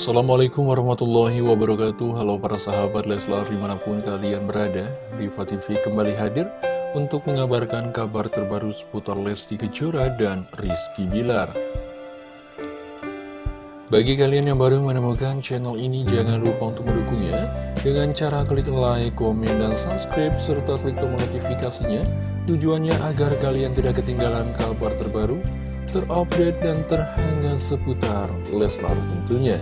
Assalamualaikum warahmatullahi wabarakatuh. Halo para sahabat Leslar di mana pun kalian berada Diva TV kembali hadir untuk mengabarkan kabar terbaru seputar Lesti Kejora dan Rizky Bilar. Bagi kalian yang baru menemukan channel ini jangan lupa untuk mendukungnya Dengan cara klik like, komen, dan subscribe serta klik tombol notifikasinya. Tujuannya agar kalian tidak ketinggalan kabar terbaru terupdate dan terhangat seputar Leslar tentunya.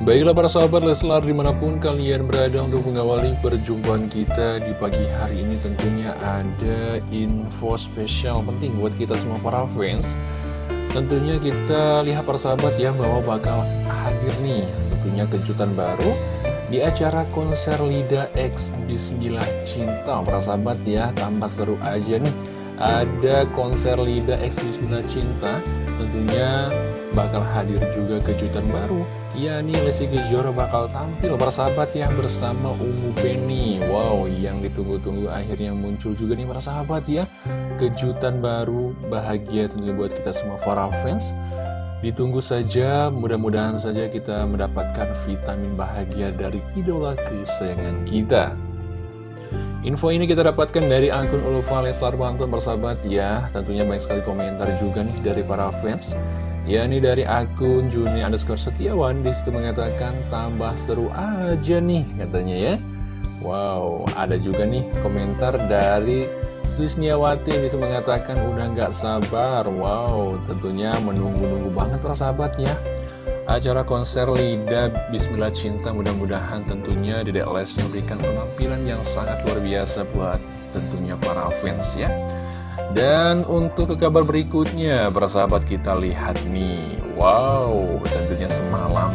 Baiklah para sahabat Leslar di mana pun kalian berada untuk mengawali perjumpaan kita di pagi hari ini tentunya ada info spesial penting buat kita semua para fans. Tentunya kita lihat para sahabat ya bahwa bakal hadir nih tentunya kejutan baru di acara konser Lida X Bismillah Cinta. Para sahabat ya, tambah seru aja nih. Ada konser Lida X Bismillah Cinta Tentunya bakal hadir juga kejutan baru Ya nih Lesti Kejora bakal tampil para sahabat ya bersama Ungu Penny Wow yang ditunggu-tunggu akhirnya muncul juga nih para sahabat ya Kejutan baru bahagia tentunya buat kita semua para fans Ditunggu saja, mudah-mudahan saja kita mendapatkan vitamin bahagia dari idola kesayangan kita. Info ini kita dapatkan dari akun Ulfa Leslar Bantuan bersahabat ya. Tentunya banyak sekali komentar juga nih dari para fans. Ya ini dari akun Juni underscore Setiawan di situ mengatakan tambah seru aja nih katanya ya. Wow, ada juga nih komentar dari Susniawati ini mengatakan udah nggak sabar. Wow tentunya menunggu-nunggu banget para sahabat ya. Acara konser Lida Bismillah Cinta mudah-mudahan tentunya Dedek Les memberikan penampilan yang sangat luar biasa buat tentunya para fans ya dan untuk ke kabar berikutnya, para sahabat kita lihat nih. Wow, tentunya semalam.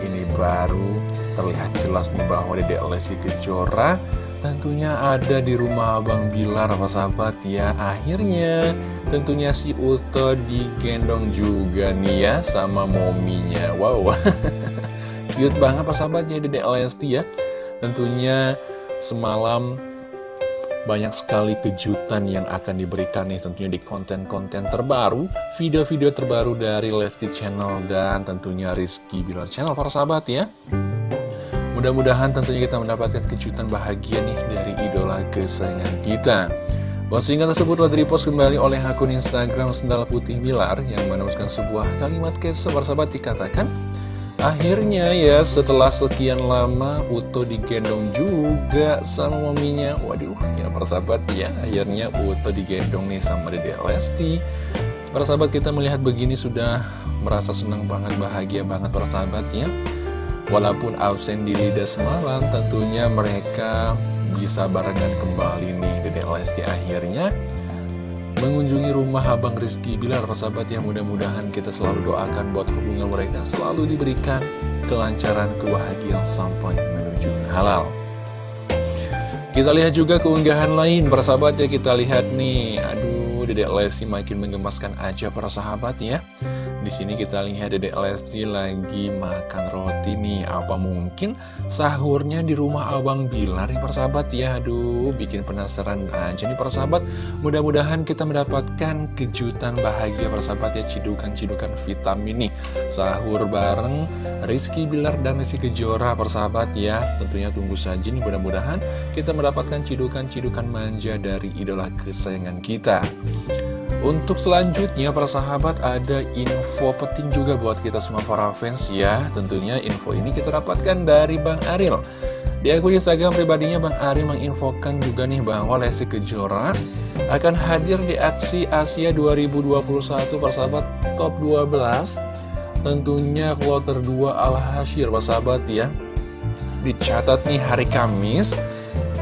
Ini baru terlihat jelas nih bahwa Dedek Lesti Kejora. Tentunya ada di rumah Abang Bilar, apa sahabat ya Akhirnya. Tentunya si Uto digendong juga nih ya sama mominya. Wow, cute banget apa sahabat ya Dedek Lesti ya. Tentunya semalam banyak sekali kejutan yang akan diberikan nih tentunya di konten-konten terbaru Video-video terbaru dari Lesti Channel dan tentunya Rizky Bilar Channel para sahabat ya Mudah-mudahan tentunya kita mendapatkan kejutan bahagia nih dari idola kesayangan kita. Postingan tersebut telah direpost kembali oleh akun Instagram Sendal Putih Bilar yang menuliskan sebuah kalimat caption sahabat dikatakan Akhirnya ya setelah sekian lama Uto digendong juga sama maminya. Waduh ya persahabat ya akhirnya Uto digendong nih sama Dede Lesti. Para sahabat kita melihat begini sudah merasa senang banget bahagia banget persahabat ya. Walaupun absen di Lida semalam, tentunya mereka bisa barengan kembali nih Dedek Lesti akhirnya mengunjungi rumah Abang Rizky Bilar sahabat yang mudah-mudahan kita selalu doakan buat hubungan mereka selalu diberikan kelancaran kebahagiaan sampai menuju halal. Kita lihat juga keunggahan lain persahabat ya kita lihat nih. Aduh Dedek Lesti makin menggemaskan aja para sahabat ya di sini kita lihat Dedek Lesti lagi makan roti nih. Apa mungkin sahurnya di rumah Abang Bilar nih persahabat ya? Aduh, bikin penasaran aja nih persahabat. Mudah-mudahan kita mendapatkan kejutan bahagia persahabat ya, cidukan-cidukan vitamin nih. Sahur bareng Rizky Bilar dan Rizky Kejora persahabat ya. Tentunya tunggu saja nih mudah-mudahan kita mendapatkan cidukan-cidukan manja dari idola kesayangan kita. Untuk selanjutnya para sahabat ada info penting juga buat kita semua para fans ya. Tentunya info ini kita dapatkan dari Bang Aril. Di akun Instagram pribadinya Bang Aril menginfokan juga nih bahwa Lesti Kejora akan hadir di aksi Asia 2021 para sahabat top 12 Tentunya kloter 2 Al-Hashir para sahabat ya. Dicatat nih hari Kamis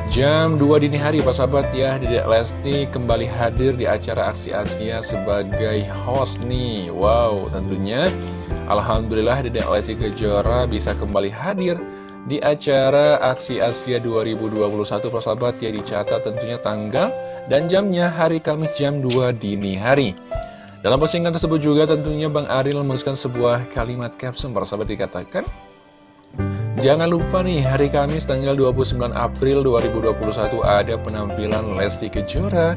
Jam 2 dini hari Pak Sahabat. Ya Dedek Lesti kembali hadir di acara Aksi Asia sebagai host nih. Wow tentunya. Alhamdulillah Dedek Lesti Kejora bisa kembali hadir di acara Aksi Asia 2021 Pak Sahabat. Ya dicatat tentunya tanggal dan jamnya hari Kamis jam 2 dini hari. Dalam postingan tersebut juga tentunya Bang Aril menuliskan sebuah kalimat caption Para sahabat dikatakan Jangan lupa nih, hari Kamis tanggal 29 April 2021 ada penampilan Lesti Kejora,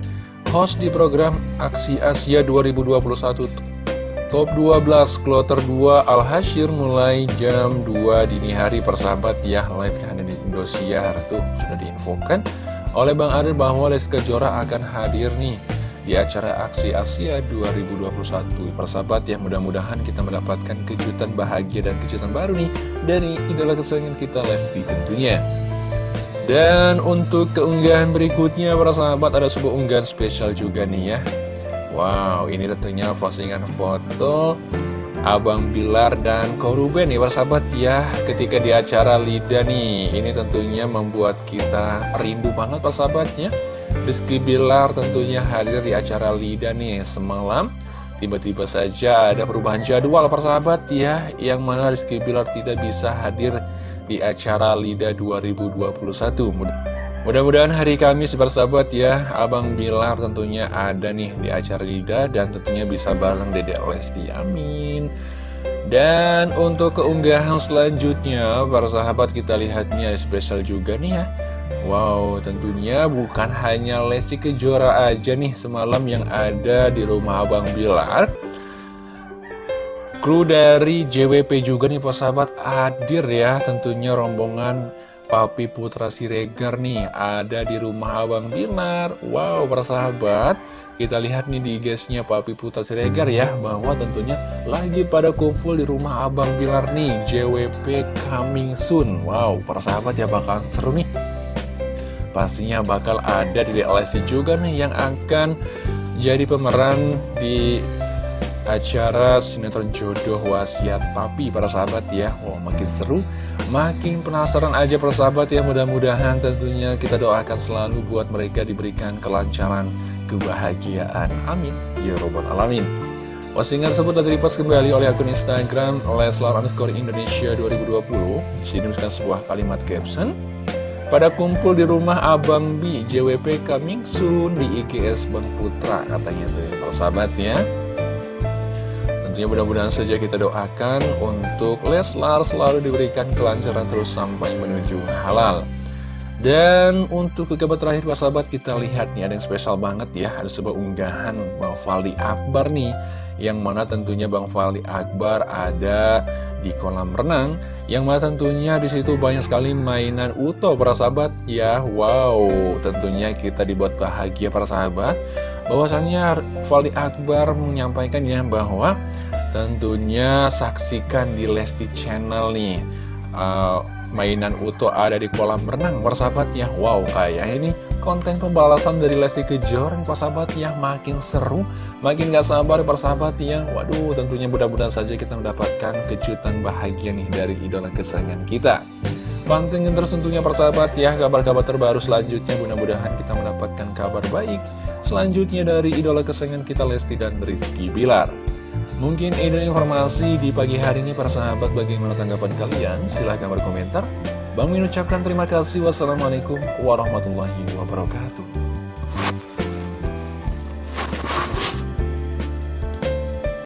host di program Aksi Asia 2021 Top 12 Kloter 2 Al Hashir mulai jam 2 dini hari. Persahabat ya live yang ada di Indosiar tuh sudah diinfokan oleh Bang Adil bahwa Lesti Kejora akan hadir nih di acara Aksi Asia 2021 persahabat ya mudah-mudahan kita mendapatkan kejutan bahagia dan kejutan baru nih dari idola kesayangan kita Lesti tentunya. Dan untuk keunggahan berikutnya para sahabat ada sebuah unggahan spesial juga nih ya. Wow, ini tentunya postingan foto Abang Bilar dan Koruben nih persahabat ya Ketika di acara Lida nih. Ini tentunya membuat kita rindu banget persahabatnya Rizky Bilar tentunya hadir di acara Lida nih semalam. Tiba-tiba saja ada perubahan jadwal persahabat ya. Yang mana Rizky Bilar tidak bisa hadir di acara Lida 2021 Mudah-mudahan hari Kamis bersahabat ya. Abang Bilar tentunya ada nih di acara Lida Dan tentunya bisa bareng Dedek Lesti. Amin. Dan untuk keunggahan selanjutnya Para sahabat kita lihatnya spesial juga nih ya Wow tentunya bukan hanya Lesti Kejora aja nih Semalam yang ada di rumah Abang Bilar. Kru dari JWP juga nih para sahabat hadir ya. Tentunya rombongan Papi Putra Siregar nih ada di rumah Abang Bilar. Wow persahabat kita lihat nih di guysnya Papi Putra Siregar ya Bahwa tentunya lagi pada kumpul di rumah Abang Bilar nih JWP coming soon. Wow persahabat ya bakal seru nih Pastinya bakal ada di DLC juga nih yang akan jadi pemeran di acara sinetron jodoh wasiat papi para sahabat ya Wow makin seru Makin penasaran aja persahabat ya mudah-mudahan tentunya kita doakan selalu buat mereka diberikan kelancaran kebahagiaan. Amin. Ya Robbal Alamin. Postingan tersebut telah direpost kembali oleh akun Instagram Leslar underscore Indonesia 2020. Di sini sebuah kalimat caption. Pada kumpul di rumah Abang B, JWP coming soon di IGS Bang Putra katanya tuh ya persahabat ya. Tentunya mudah-mudahan saja kita doakan untuk Leslar selalu diberikan kelancaran terus sampai menuju halal. Dan untuk ke kabar terakhir Pak Sahabat kita lihat nih ada yang spesial banget ya Ada sebuah unggahan Bang Faldi Akbar nih Yang mana tentunya Bang Faldi Akbar ada di kolam renang Yang mana tentunya di situ banyak sekali mainan Uto para sahabat. Ya Wow. Tentunya kita dibuat bahagia para sahabat. Bahwasannya Fali Akbar menyampaikan ya bahwa tentunya saksikan di Lesti Channel nih uh, mainan Uto ada di kolam renang persahabat ya wow kayak ini konten pembalasan dari Lesti Kejora nih persahabat ya makin seru makin gak sabar persahabat ya waduh tentunya mudah-mudahan saja kita mendapatkan kejutan bahagia nih dari idola kesayangan kita Pantengin terus tentunya persahabat ya kabar-kabar terbaru selanjutnya mudah-mudahan kita mendapatkan kabar baik selanjutnya dari idola kesayangan kita Lesti dan Rizky Bilar. Mungkin ini informasi di pagi hari ini persahabat bagaimana tanggapan kalian? Silahkan berkomentar. Bang Min ucapkan terima kasih. Wassalamualaikum warahmatullahi wabarakatuh.